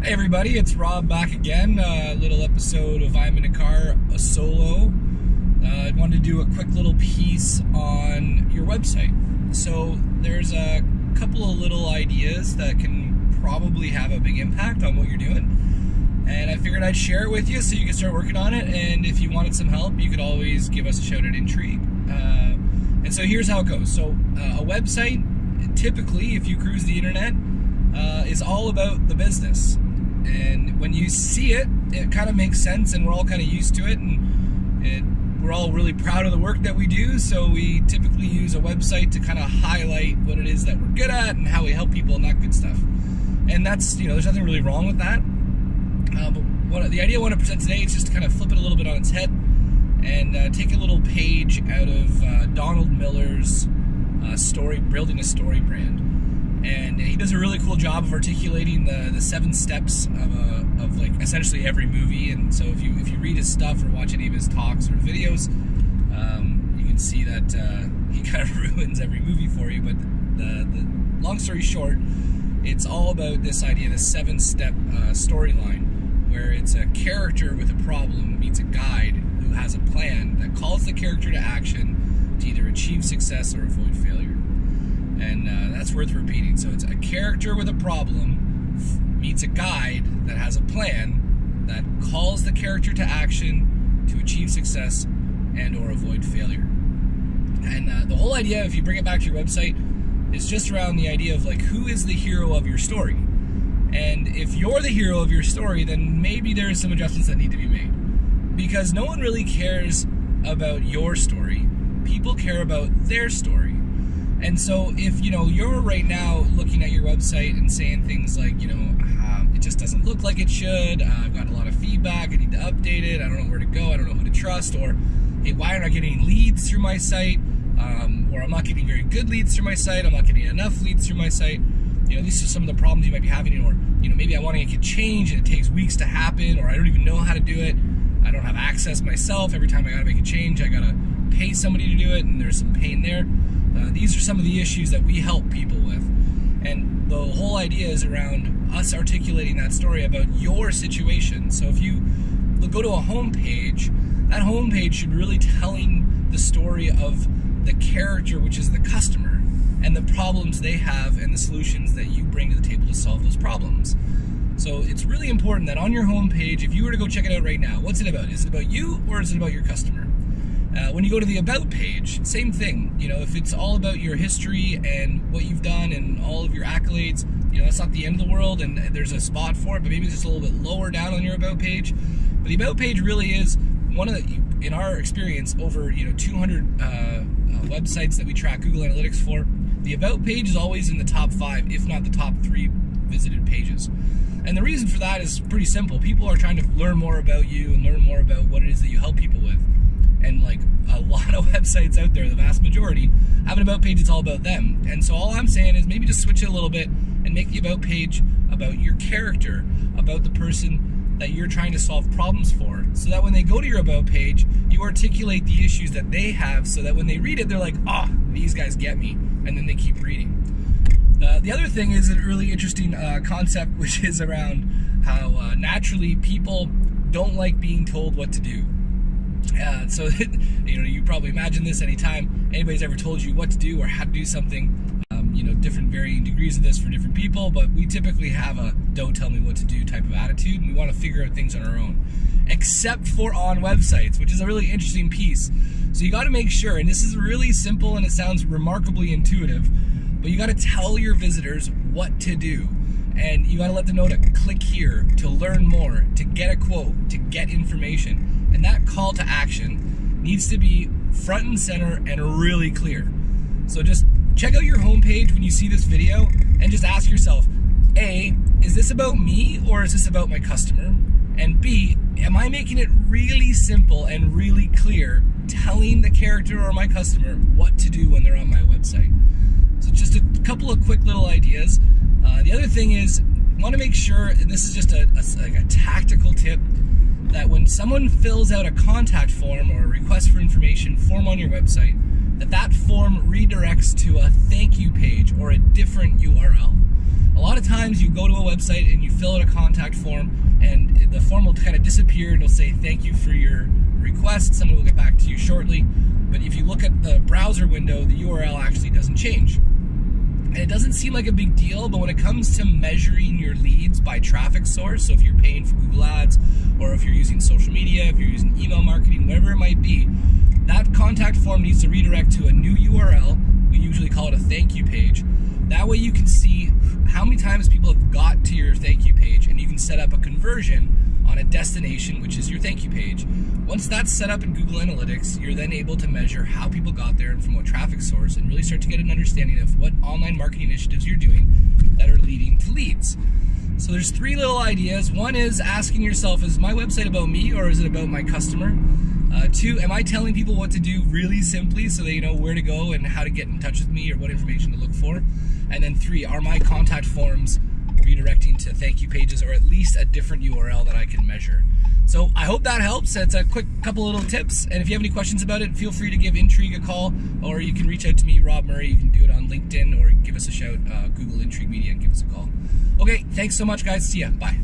Hey everybody, it's Rob back again. A uh, little episode of I'm in a car, a solo. Uh, I wanted to do a quick little piece on your website. So there's a couple of little ideas that can probably have a big impact on what you're doing. And I figured I'd share it with you so you can start working on it. And if you wanted some help, you could always give us a shout at Intrigue. Uh, and so here's how it goes. So uh, a website, typically, if you cruise the internet, uh, is all about the business and when you see it, it kind of makes sense, and we're all kind of used to it, and it, we're all really proud of the work that we do. So we typically use a website to kind of highlight what it is that we're good at and how we help people and that good stuff. And that's you know, there's nothing really wrong with that. Uh, but what the idea I want to present today is just to kind of flip it a little bit on its head and uh, take a little page out of uh, Donald Miller's uh, story, building a story brand and does a really cool job of articulating the, the seven steps of, a, of like essentially every movie. And so if you if you read his stuff or watch any of his talks or videos um, you can see that uh, he kind of ruins every movie for you. But the, the long story short it's all about this idea the seven step uh, storyline where it's a character with a problem meets a guide who has a plan that calls the character to action to either achieve success or avoid failure and uh, that's worth repeating. So it's a character with a problem meets a guide that has a plan that calls the character to action to achieve success and or avoid failure. And uh, the whole idea, if you bring it back to your website, is just around the idea of like who is the hero of your story. And if you're the hero of your story, then maybe there are some adjustments that need to be made. Because no one really cares about your story. People care about their story. And so if, you know, you're right now looking at your website and saying things like, you know, um, it just doesn't look like it should, uh, I've got a lot of feedback, I need to update it, I don't know where to go, I don't know who to trust, or, hey, why aren't I getting leads through my site? Um, or I'm not getting very good leads through my site, I'm not getting enough leads through my site. You know, these are some of the problems you might be having, or, you know, maybe I want to make a change and it takes weeks to happen, or I don't even know how to do it. I don't have access myself. Every time I gotta make a change, I gotta pay somebody to do it, and there's some pain there. Uh, these are some of the issues that we help people with. And the whole idea is around us articulating that story about your situation. So if you go to a home page, that home page should really telling the story of the character, which is the customer, and the problems they have and the solutions that you bring to the table to solve those problems. So it's really important that on your home page, if you were to go check it out right now, what's it about? Is it about you or is it about your customer? Uh, when you go to the About page, same thing. You know, if it's all about your history and what you've done and all of your accolades, you know, that's not the end of the world and there's a spot for it, but maybe it's just a little bit lower down on your About page. But the About page really is one of the, in our experience, over, you know, 200 uh, uh, websites that we track Google Analytics for. The About page is always in the top five, if not the top three visited pages. And the reason for that is pretty simple. People are trying to learn more about you and learn more about what it is that you help people with and like a lot of websites out there, the vast majority, have an about page that's all about them. And so all I'm saying is maybe just switch it a little bit and make the about page about your character, about the person that you're trying to solve problems for, so that when they go to your about page, you articulate the issues that they have, so that when they read it, they're like, ah, oh, these guys get me, and then they keep reading. Uh, the other thing is a really interesting uh, concept, which is around how uh, naturally people don't like being told what to do. Uh, so, you know, you probably imagine this anytime anybody's ever told you what to do or how to do something. Um, you know, different varying degrees of this for different people, but we typically have a don't tell me what to do type of attitude, and we want to figure out things on our own. Except for on websites, which is a really interesting piece. So you got to make sure, and this is really simple and it sounds remarkably intuitive, but you got to tell your visitors what to do and you got to let them know to click here to learn more, to get a quote, to get information. And that call to action needs to be front and center and really clear. So just check out your homepage when you see this video and just ask yourself, A, is this about me or is this about my customer? And B, am I making it really simple and really clear telling the character or my customer what to do when they're on my website? So just a couple of quick little ideas. Uh, the other thing is, want to make sure, and this is just a, a, like a tactical tip, that when someone fills out a contact form or a request for information form on your website, that that form redirects to a thank you page or a different URL. A lot of times you go to a website and you fill out a contact form and the form will kind of disappear and it'll say thank you for your request. Someone will get back to you shortly. But if you look at the browser window, the URL actually doesn't change. And it doesn't seem like a big deal, but when it comes to measuring your leads by traffic source, so if you're paying for Google Ads, or if you're using social media, if you're using email marketing, whatever it might be, that contact form needs to redirect to a new URL. We usually call it a thank you page. That way you can see how many times people have got to your thank you page and you can set up a conversion on a destination, which is your thank you page. Once that's set up in Google Analytics, you're then able to measure how people got there and from what traffic source and really start to get an understanding of what online marketing initiatives you're doing that are leading to leads. So there's three little ideas. One is asking yourself, is my website about me or is it about my customer? Uh, two, am I telling people what to do really simply so they know where to go and how to get in touch with me or what information to look for? And then three, are my contact forms redirecting to thank you pages or at least a different URL that I can measure? So I hope that helps. It's a quick couple little tips. And if you have any questions about it, feel free to give Intrigue a call or you can reach out to me, Rob Murray. You can do it on LinkedIn or give us a shout, uh, Google Intrigue Media and give us a call. Okay, thanks so much, guys. See ya. Bye.